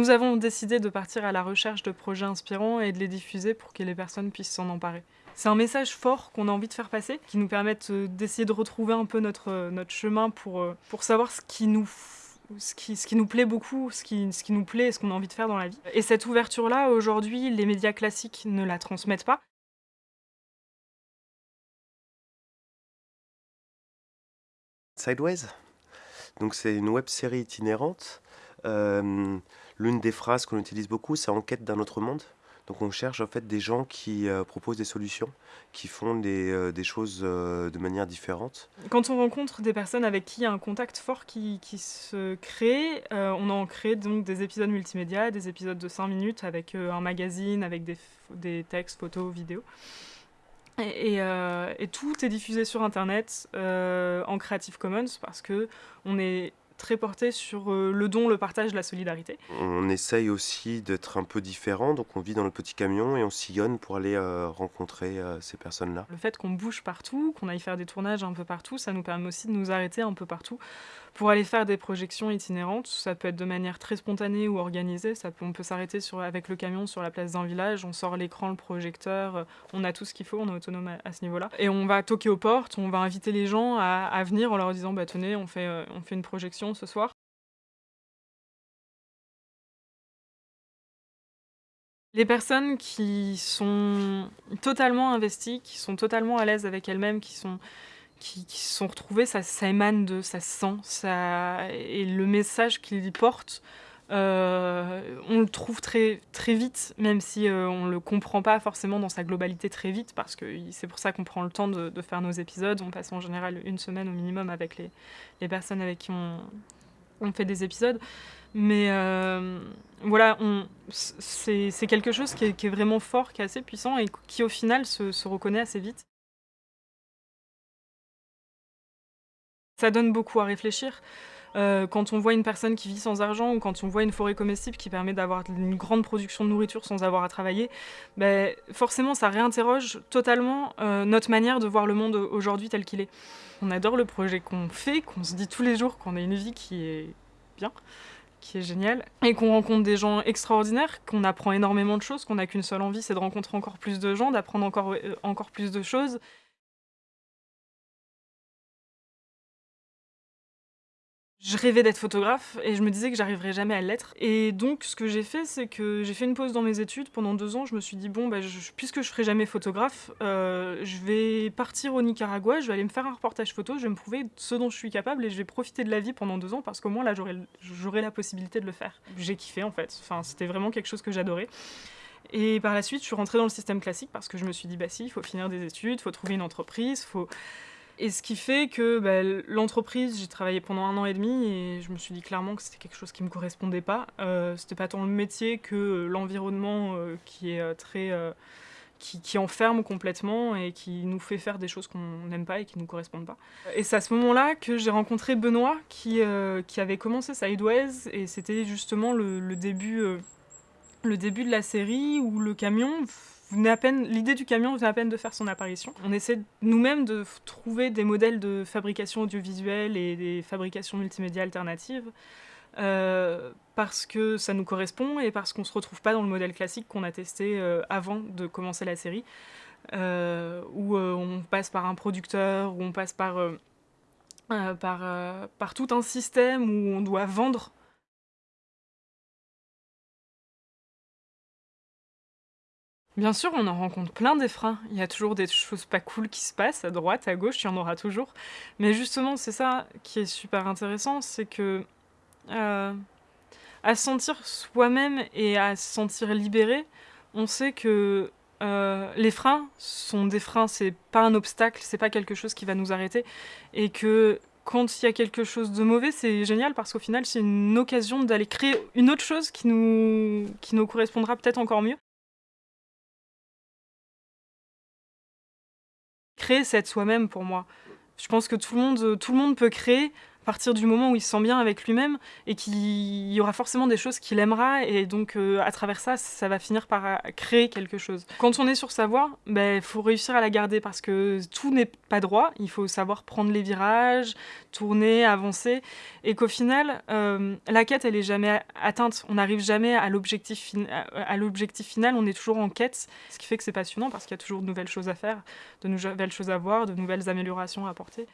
Nous avons décidé de partir à la recherche de projets inspirants et de les diffuser pour que les personnes puissent s'en emparer. C'est un message fort qu'on a envie de faire passer, qui nous permette euh, d'essayer de retrouver un peu notre, euh, notre chemin pour, euh, pour savoir ce qui nous ce qui, ce qui, nous plaît beaucoup, ce qui, ce qui nous plaît et ce qu'on a envie de faire dans la vie. Et cette ouverture-là, aujourd'hui, les médias classiques ne la transmettent pas. Sideways, donc c'est une web série itinérante. Euh, L'une des phrases qu'on utilise beaucoup, c'est en quête d'un autre monde. Donc on cherche en fait des gens qui euh, proposent des solutions, qui font des, euh, choses de manière différente. Quand on rencontre des personnes avec qui il y a un contact fort qui, se crée, on en crée donc des épisodes multimédia, des épisodes de 5 minutes avec un magazine, avec des, textes, photos, vidéos. Et, et, tout est diffusé sur Internet en Creative Commons parce que on est très porté sur euh, le don, le partage, la solidarité. On essaye aussi d'être un peu différent, donc on vit dans le petit camion et on sillonne pour aller euh, rencontrer euh, ces personnes-là. Le fait qu'on bouge partout, qu'on aille faire des tournages un peu partout, ça nous permet aussi de nous arrêter un peu partout pour aller faire des projections itinérantes. Ça peut être de manière très spontanée ou organisée. Ça peut, on peut s'arrêter avec le camion sur la place d'un village, on sort l'écran, le projecteur, on a tout ce qu'il faut, on est autonome à, à ce niveau-là. Et on va toquer aux portes, on va inviter les gens à, à venir en leur disant bah, tenez, on fait, on fait une projection ce soir? Les personnes qui sont totalement investies, qui sont totalement à l'aise avec elles-mêmes, qui sont qui, sont retrouvées, ça, émane de, ça se sent, et le message qu'ils portent, euh, on le trouve très, très vite, même si euh, on ne le comprend pas forcément dans sa globalité très vite, parce que c'est pour ça qu'on prend le temps de, faire nos épisodes. On passe en général une semaine au minimum avec les, personnes avec qui on, fait des épisodes. Mais euh, voilà, c'est quelque chose qui est, vraiment fort, qui est assez puissant et qui au final se reconnaît assez vite. Ça donne beaucoup à réfléchir. Euh, quand on voit une personne qui vit sans argent ou quand on voit une forêt comestible qui permet d'avoir une grande production de nourriture sans avoir à travailler, ben, forcément ça réinterroge totalement euh, notre manière de voir le monde aujourd'hui tel qu'il est. On adore le projet qu'on fait, qu'on se dit tous les jours qu'on a une vie qui est bien, qui est géniale, et qu'on rencontre des gens extraordinaires, qu'on apprend énormément de choses, qu'on n'a qu'une seule envie, c'est de rencontrer encore plus de gens, d'apprendre encore, euh, encore plus de choses. Je rêvais d'être photographe et je me disais que j'arriverais jamais à l'être. Et donc ce que j'ai fait, c'est que j'ai fait une pause dans mes études pendant deux ans. Je me suis dit, bon, bah, je, puisque je ferai jamais photographe, euh, je vais partir au Nicaragua, je vais aller me faire un reportage photo, je vais me prouver ce dont je suis capable et je vais profiter de la vie pendant deux ans parce qu'au moins là, j'aurai la possibilité de le faire. J'ai kiffé en fait. Enfin, c'était vraiment quelque chose que j'adorais. Et par la suite, je suis rentrée dans le système classique parce que je me suis dit, bah si, il faut finir des études, il faut trouver une entreprise, faut et ce qui fait que bah, l'entreprise, j'ai travaillé pendant un an et demi et je me suis dit clairement que c'était quelque chose qui me correspondait pas. Euh, c'était pas tant le métier que l'environnement euh, qui est euh, très. Euh, qui, enferme complètement et qui nous fait faire des choses qu'on n'aime pas et qui nous correspondent pas. Et c'est à ce moment-là que j'ai rencontré Benoît qui, qui avait commencé Sideways et c'était justement le, le début, le début de la série où le camion l'idée du camion venait à peine de faire son apparition. On essaie nous-mêmes de trouver des modèles de fabrication audiovisuelle et des fabrications multimédia alternatives euh, parce que ça nous correspond et parce qu'on ne se retrouve pas dans le modèle classique qu'on a testé euh, avant de commencer la série, euh, où on passe par un producteur, où on passe par tout un système où on doit vendre Bien sûr, on en rencontre plein des freins. Il y a toujours des choses pas cool qui se passent à droite, à gauche, il y en aura toujours. Mais justement, c'est ça qui est super intéressant, c'est que euh, à se sentir soi-même et à se sentir libéré, on sait que euh, les freins sont des freins, c'est pas un obstacle, c'est pas quelque chose qui va nous arrêter. Et que quand il y a quelque chose de mauvais, c'est génial parce qu'au final, c'est une occasion d'aller créer une autre chose qui nous, qui nous correspondra peut-être encore mieux. Créer, c'est être soi-même pour moi. Je pense que tout le monde, tout le monde peut créer à partir du moment où il se sent bien avec lui-même et qu'il y aura forcément des choses qu'il aimera et donc euh, à travers ça, ça va finir par euh, créer quelque chose. Quand on est sur sa voie, il ben, faut réussir à la garder parce que tout n'est pas droit, il faut savoir prendre les virages, tourner, avancer et qu'au final, euh, la quête, elle est jamais atteinte, on n'arrive jamais à l'objectif final, on est toujours en quête, ce qui fait que c'est passionnant parce qu'il y a toujours de nouvelles choses à faire, de nouvelles choses à voir, de nouvelles améliorations à apporter.